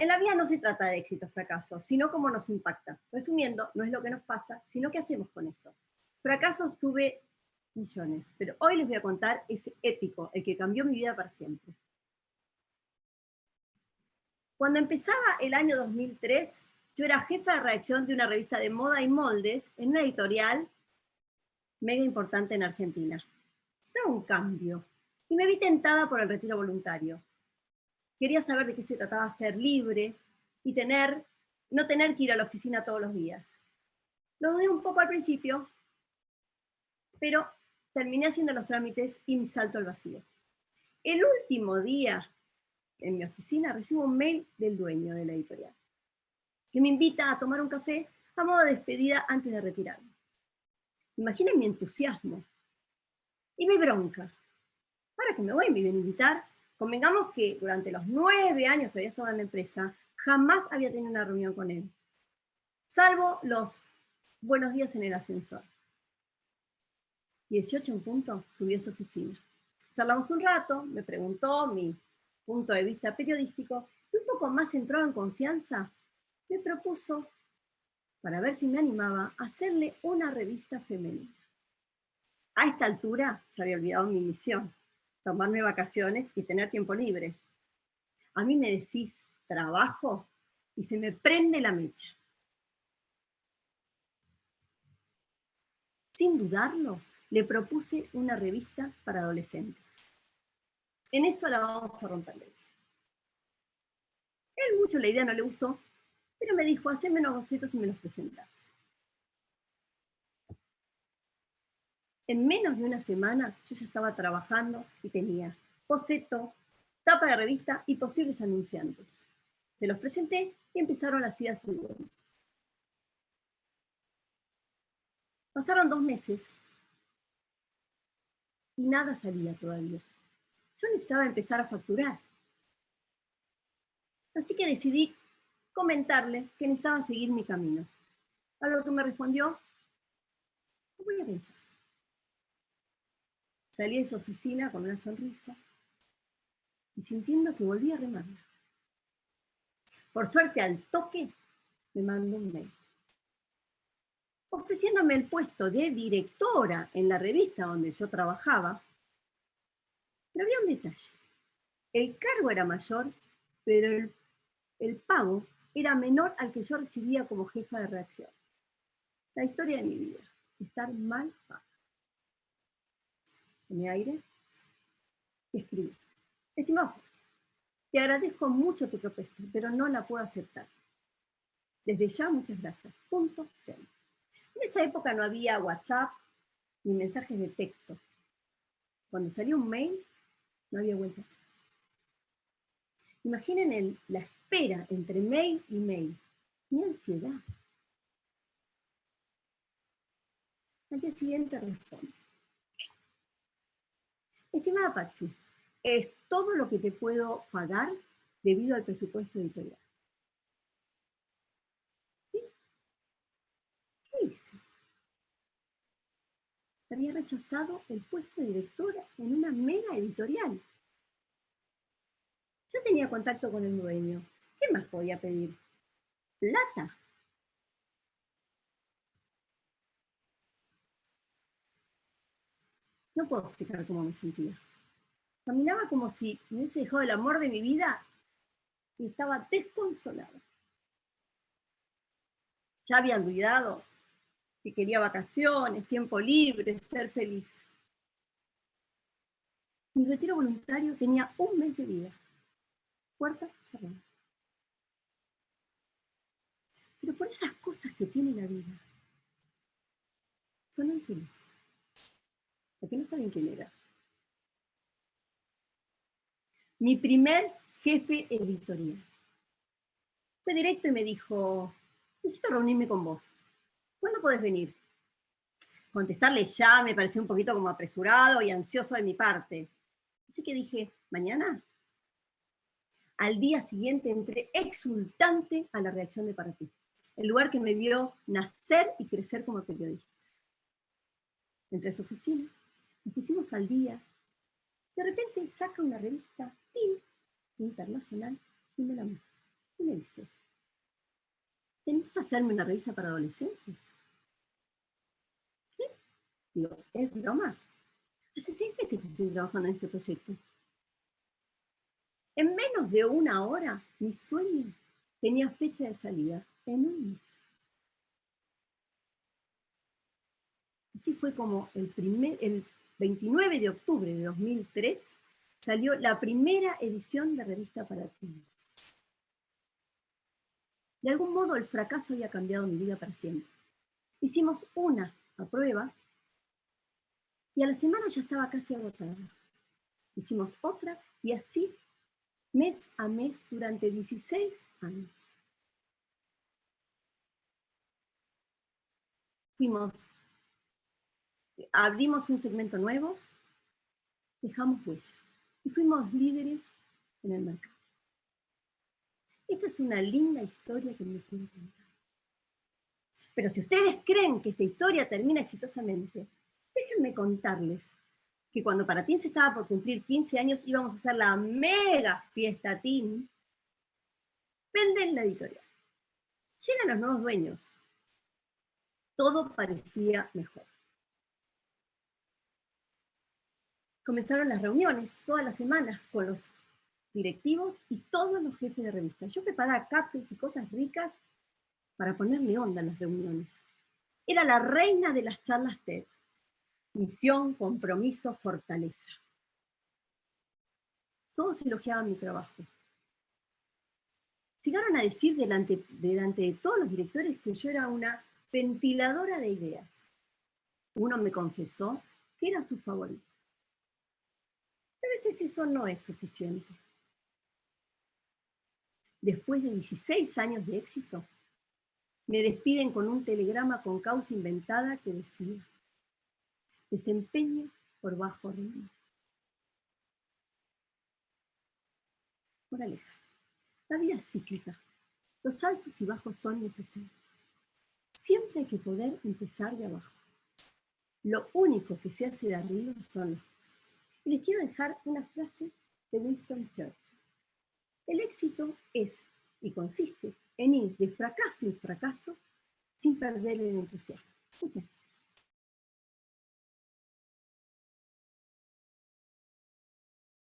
En la vida no se trata de éxito o fracaso, sino cómo nos impacta. Resumiendo, no es lo que nos pasa, sino qué hacemos con eso. Fracasos tuve millones, pero hoy les voy a contar ese épico, el que cambió mi vida para siempre. Cuando empezaba el año 2003, yo era jefa de redacción de una revista de moda y moldes en una editorial mega importante en Argentina. Estaba un cambio y me vi tentada por el retiro voluntario. Quería saber de qué se trataba ser libre y tener, no tener que ir a la oficina todos los días. Lo dudé un poco al principio, pero terminé haciendo los trámites y me salto al vacío. El último día en mi oficina recibo un mail del dueño de la editorial, que me invita a tomar un café a modo de despedida antes de retirarme. Imaginen mi entusiasmo y mi bronca. Para que me voy, me iban a invitar Convengamos que durante los nueve años que había estado en la empresa, jamás había tenido una reunión con él. Salvo los buenos días en el ascensor. 18 en punto, subí a su oficina. Charlamos un rato, me preguntó mi punto de vista periodístico, y un poco más entrado en confianza, me propuso, para ver si me animaba, hacerle una revista femenina. A esta altura ya había olvidado mi misión tomarme vacaciones y tener tiempo libre. A mí me decís trabajo y se me prende la mecha. Sin dudarlo, le propuse una revista para adolescentes. En eso la vamos a romper. Él mucho la idea no le gustó, pero me dijo, haceme unos bocetos y me los presentás. En menos de una semana yo ya estaba trabajando y tenía boceto, tapa de revista y posibles anunciantes. Se los presenté y empezaron las ideas y Pasaron dos meses y nada salía todavía. Yo necesitaba empezar a facturar. Así que decidí comentarle que necesitaba seguir mi camino. A lo que me respondió, voy a pensar. Salí de su oficina con una sonrisa y sintiendo que volvía a remarla. Por suerte, al toque, me mandó un mail. Ofreciéndome el puesto de directora en la revista donde yo trabajaba, pero había un detalle. El cargo era mayor, pero el, el pago era menor al que yo recibía como jefa de reacción. La historia de mi vida, estar mal pago mi aire, y escribí. Estimado, te agradezco mucho tu propuesta, pero no la puedo aceptar. Desde ya, muchas gracias. Punto cero. En esa época no había WhatsApp ni mensajes de texto. Cuando salió un mail, no había vuelta. Imaginen la espera entre mail y mail. Mi ansiedad. Al día siguiente responde. Estimada Patsy, es todo lo que te puedo pagar debido al presupuesto editorial. ¿Qué hice? Había rechazado el puesto de directora en una mega editorial. Yo tenía contacto con el dueño. ¿Qué más podía pedir? Plata. No puedo explicar cómo me sentía. Caminaba como si me hubiese dejado el amor de mi vida y estaba desconsolada. Ya había olvidado que quería vacaciones, tiempo libre, ser feliz. Mi retiro voluntario tenía un mes de vida. Puerta cerrada. Pero por esas cosas que tiene la vida, son infinitas. ¿Por qué no saben quién era? Mi primer jefe editorial. Fue directo y me dijo, necesito reunirme con vos. ¿Cuándo podés venir? Contestarle ya me pareció un poquito como apresurado y ansioso de mi parte. Así que dije, ¿mañana? Al día siguiente entré exultante a la reacción de Para ti, el lugar que me vio nacer y crecer como periodista. Entré a su oficina, nos pusimos al día. De repente saca una revista internacional y me la muestra. Y me dice, ¿tenés a hacerme una revista para adolescentes? ¿Qué? Digo, ¿es broma? Hace seis meses que estoy trabajando en este proyecto. En menos de una hora, mi sueño tenía fecha de salida en un mes. Así fue como el, primer, el 29 de octubre de 2003 salió la primera edición de Revista para Teens. De algún modo el fracaso había cambiado mi vida para siempre. Hicimos una a prueba y a la semana ya estaba casi agotada. Hicimos otra y así mes a mes durante 16 años. Fuimos, abrimos un segmento nuevo, dejamos huella y fuimos líderes en el mercado. Esta es una linda historia que me quiero contar. Pero si ustedes creen que esta historia termina exitosamente, déjenme contarles que cuando para se estaba por cumplir 15 años íbamos a hacer la mega fiesta Teen, venden la editorial. Llegan los nuevos dueños. Todo parecía mejor. Comenzaron las reuniones todas las semanas con los directivos y todos los jefes de revistas. Yo preparaba capsules y cosas ricas para ponerle onda a las reuniones. Era la reina de las charlas TED misión, compromiso, fortaleza. Todos elogiaban mi trabajo. Llegaron a decir delante, delante de todos los directores que yo era una ventiladora de ideas. Uno me confesó que era su favorito. Veces eso no es suficiente. Después de 16 años de éxito, me despiden con un telegrama con causa inventada que decía, desempeño por bajo ritmo. Moraleja. La vida es cíclica. Los altos y bajos son necesarios. Siempre hay que poder empezar de abajo. Lo único que se hace de arriba son los. Y les quiero dejar una frase de Winston Churchill. El éxito es y consiste en ir de fracaso en fracaso sin perder el entusiasmo. Muchas gracias.